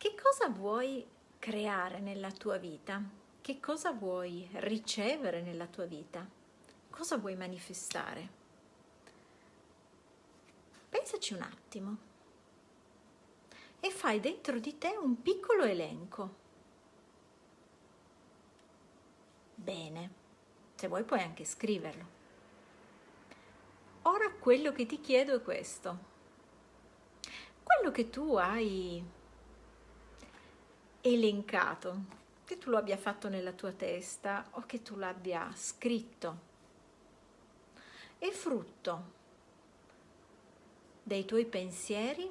Che cosa vuoi creare nella tua vita? Che cosa vuoi ricevere nella tua vita? Cosa vuoi manifestare? Pensaci un attimo e fai dentro di te un piccolo elenco. Bene, se vuoi puoi anche scriverlo. Ora quello che ti chiedo è questo. Quello che tu hai elencato, che tu lo abbia fatto nella tua testa o che tu l'abbia scritto. È frutto dei tuoi pensieri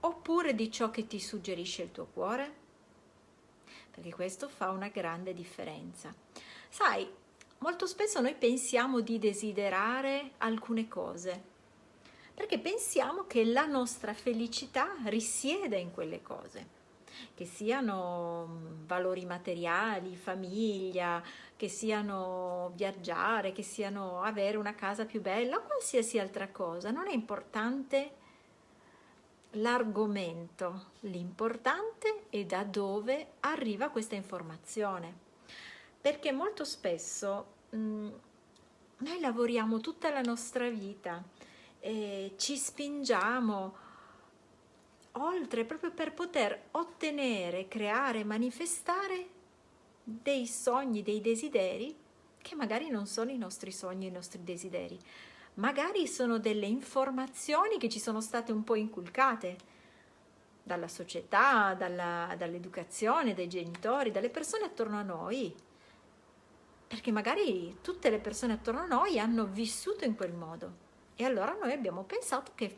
oppure di ciò che ti suggerisce il tuo cuore? Perché questo fa una grande differenza. Sai, molto spesso noi pensiamo di desiderare alcune cose, perché pensiamo che la nostra felicità risiede in quelle cose che siano mm, valori materiali, famiglia, che siano viaggiare, che siano avere una casa più bella qualsiasi altra cosa. Non è importante l'argomento, l'importante è da dove arriva questa informazione. Perché molto spesso mh, mm, noi lavoriamo tutta la nostra vita e ci spingiamo oltre proprio per poter ottenere, creare, manifestare dei sogni, dei desideri che magari non sono i nostri sogni, i nostri desideri, magari sono delle informazioni che ci sono state un po' inculcate dalla società, dall'educazione, dai genitori, dalle persone attorno a noi, perché magari tutte le persone attorno a noi hanno vissuto in quel modo. E allora noi abbiamo pensato che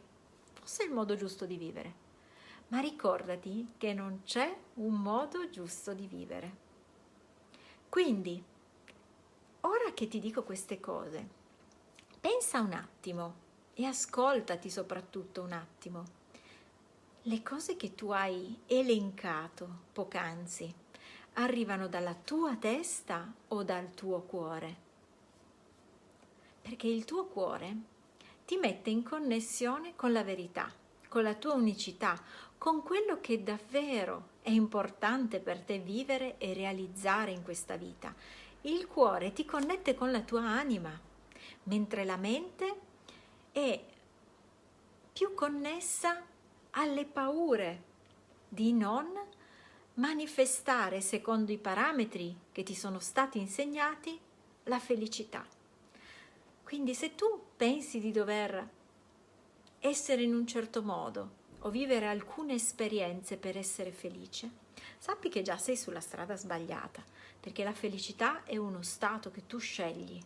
fosse il modo giusto di vivere ma ricordati che non c'è un modo giusto di vivere. Quindi, ora che ti dico queste cose, pensa un attimo e ascoltati soprattutto un attimo. Le cose che tu hai elencato poc'anzi arrivano dalla tua testa o dal tuo cuore? Perché il tuo cuore ti mette in connessione con la verità, con la tua unicità, con quello che davvero è importante per te vivere e realizzare in questa vita. Il cuore ti connette con la tua anima, mentre la mente è più connessa alle paure di non manifestare secondo i parametri che ti sono stati insegnati la felicità. Quindi se tu pensi di dover essere in un certo modo o vivere alcune esperienze per essere felice, sappi che già sei sulla strada sbagliata, perché la felicità è uno stato che tu scegli.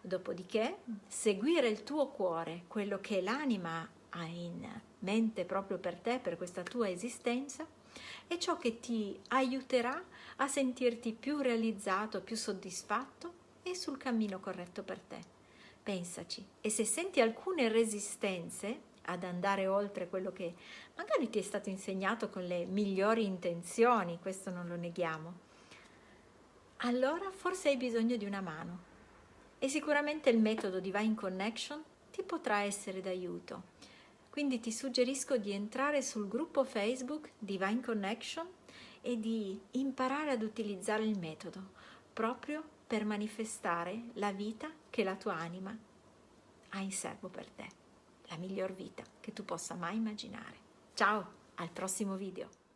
Dopodiché, seguire il tuo cuore, quello che l'anima ha in mente proprio per te, per questa tua esistenza, è ciò che ti aiuterà a sentirti più realizzato, più soddisfatto e sul cammino corretto per te. Pensaci e se senti alcune resistenze ad andare oltre quello che magari ti è stato insegnato con le migliori intenzioni, questo non lo neghiamo, allora forse hai bisogno di una mano e sicuramente il metodo Divine Connection ti potrà essere d'aiuto. Quindi ti suggerisco di entrare sul gruppo Facebook Divine Connection e di imparare ad utilizzare il metodo proprio per manifestare la vita che la tua anima ha in serbo per te, la miglior vita che tu possa mai immaginare. Ciao, al prossimo video!